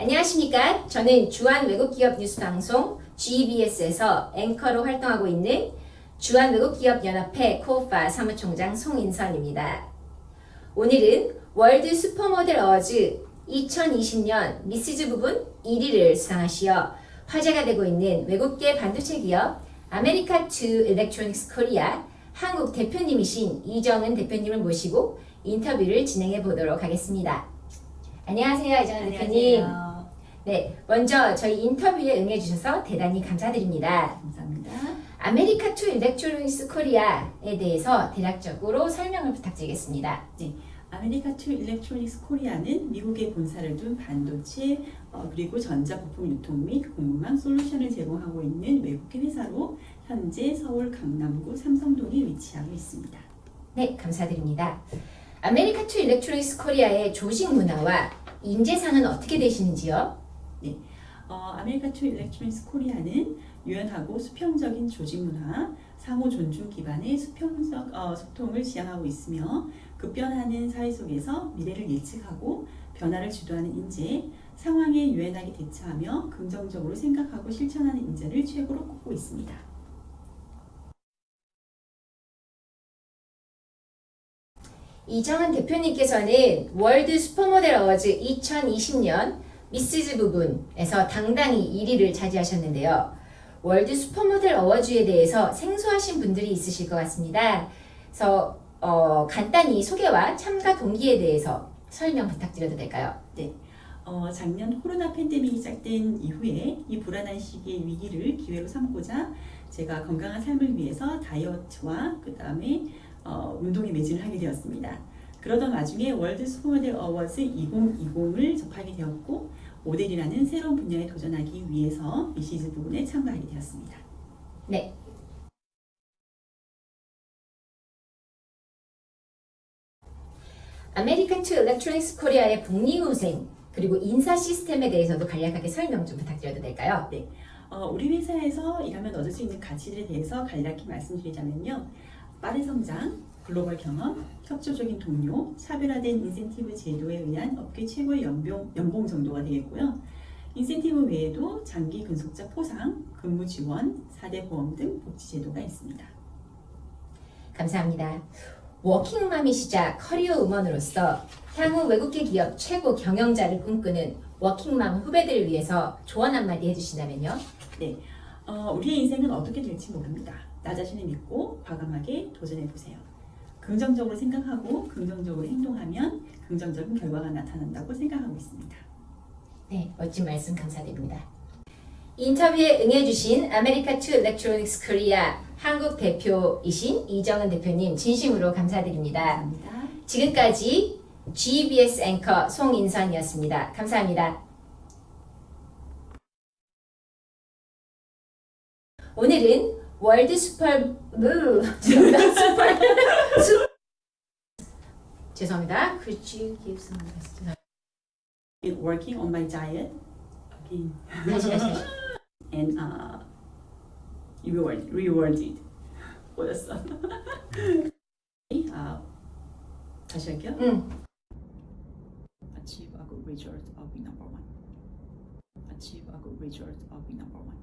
안녕하십니까. 저는 주한 외국기업 뉴스 방송 GBS에서 앵커로 활동하고 있는 주한 외국기업연합회 KOFA 사무총장 송인선입니다. 오늘은 월드 슈퍼모델 어워즈 2020년 미시즈 부분 1위를 수상하시어 화제가 되고 있는 외국계 반도체 기업 America II Electronics Korea 한국 대표님이신 이정은 대표님을 모시고 인터뷰를 진행해 보도록 하겠습니다. 안녕하세요, 이정은 대표님. 안녕하세요. 네, 먼저 저희 인터뷰에 응해주셔서 대단히 감사드립니다. 감사합니다. America II Electronics Korea에 대해서 대략적으로 설명을 부탁드리겠습니다. America II Electronics Korea는 미국에 본사를 둔 반도체 어, 그리고 전자부품 유통 및 공급망 솔루션을 제공하고 있는 외국계 회사로 현재 서울 강남구 삼성동에 위치하고 있습니다. 네, 감사드립니다. America II Electronics Korea의 조직 문화와 인재상은 어떻게 되시는지요? 어, America II Electronics Korea는 유연하고 수평적인 조직 문화, 상호 존중 기반의 수평적 어, 소통을 지향하고 있으며 급변하는 사회 속에서 미래를 예측하고 변화를 주도하는 인재, 상황에 유연하게 대처하며 긍정적으로 생각하고 실천하는 인재를 최고로 꼽고 있습니다. 이정은 대표님께서는 월드 슈퍼모델 어워즈 2020년 미시즈 부분에서 당당히 1위를 차지하셨는데요. 월드 슈퍼모델 어워즈에 대해서 생소하신 분들이 있으실 것 같습니다. 그래서 어, 간단히 소개와 참가 동기에 대해서 설명 부탁드려도 될까요? 어, 작년 코로나 팬데믹이 시작된 이후에 이 불안한 시기의 위기를 기회로 삼고자 제가 건강한 삶을 위해서 다이어트와 그 다음에 어, 운동에 매진을 하게 되었습니다. 그러던 와중에 월드 슈퍼모델 어워즈 2020을 접하게 되었고 모델이라는 새로운 분야에 도전하기 위해서 미시즈 부분에 참가하게 되었습니다. 네. 아메리칸 투 일렉트로닉스 코리아의 복리후생 그리고 인사 시스템에 대해서도 간략하게 설명 좀 부탁드려도 될까요? 어, 우리 회사에서 일하면 얻을 수 있는 가치들에 대해서 간략히 말씀드리자면요. 빠른 성장, 글로벌 경험, 협조적인 동료, 차별화된 인센티브 제도에 의한 업계 최고의 연봉, 연봉 정도가 되겠고요. 인센티브 외에도 장기 근속자 포상, 근무 지원, 4대 보험 등 복지 제도가 있습니다. 감사합니다. 워킹맘이시자 커리어 우먼으로서 향후 외국계 기업 최고 경영자를 꿈꾸는 워킹맘 후배들을 위해서 조언 한마디 해주신다면요? 어, 우리의 인생은 어떻게 될지 모릅니다. 나 자신을 믿고 과감하게 도전해 보세요. 긍정적으로 생각하고 긍정적으로 행동하면 긍정적인 결과가 나타난다고 생각하고 있습니다. 네, 멋진 말씀 감사드립니다. 인터뷰에 응해주신 아메리카 투 일렉트로닉스 코리아 한국 대표이신 이정은 대표님 진심으로 감사드립니다. 감사합니다. 지금까지 GBS 앵커 송인선이었습니다. 감사합니다. 오늘은 월드 슈퍼 으, 죄송합니다. 슈퍼 슈 죄송합니다. Could you give some advice? working on my diet again 다시 다시 다시. and uh, reward rewarded 뭐였어? 아 다시 할게요. 응. Achieve a good result of number one. Achieve a good result of number one.